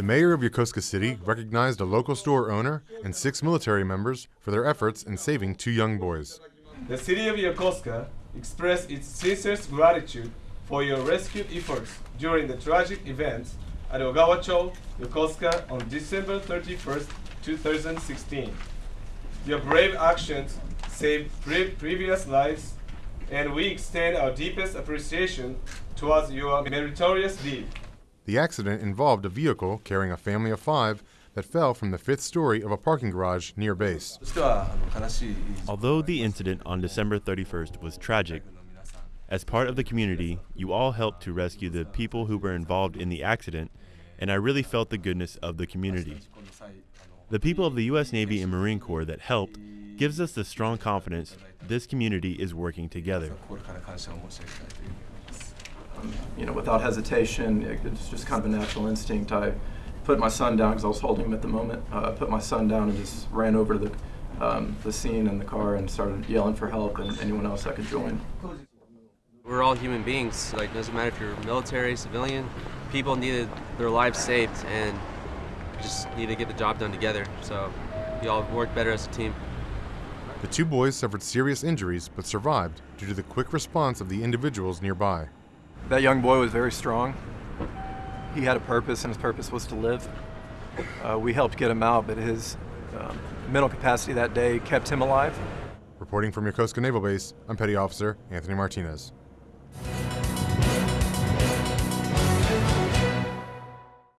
The mayor of Yokosuka City recognized a local store owner and six military members for their efforts in saving two young boys. The city of Yokosuka expressed its sincerest gratitude for your rescue efforts during the tragic events at Ogawa-cho, Yokosuka on December 31st, 2016. Your brave actions saved pre- previous lives, and we extend our deepest appreciation towards your meritorious deed. The accident involved a vehicle carrying a family of five that fell from the fifth story of a parking garage near base. Although the incident on December 31st was tragic, as part of the community, you all helped to rescue the people who were involved in the accident, and I really felt the goodness of the community. The people of the U.S. Navy and Marine Corps that helped gives us the strong confidence this community is working together you know, without hesitation. It- It's just kind of a natural instinct. I put my son down because I was holding him at the moment. Uh, I put my son down and just ran over to the, um, the scene in the car and started yelling for help and anyone else I could join. We're all human beings. Like, doesn't matter if you're military, civilian. People needed their lives saved, and just need to get the job done together. So, we all work better as a team. The two boys suffered serious injuries but survived due to the quick response of the individuals nearby. That young boy was very strong. He had a purpose, and his purpose was to live. Uh, we helped get him out, but his um, mental capacity that day kept him alive. Reporting from Yokosuka Naval Base, I'm Petty Officer Anthony Martinez.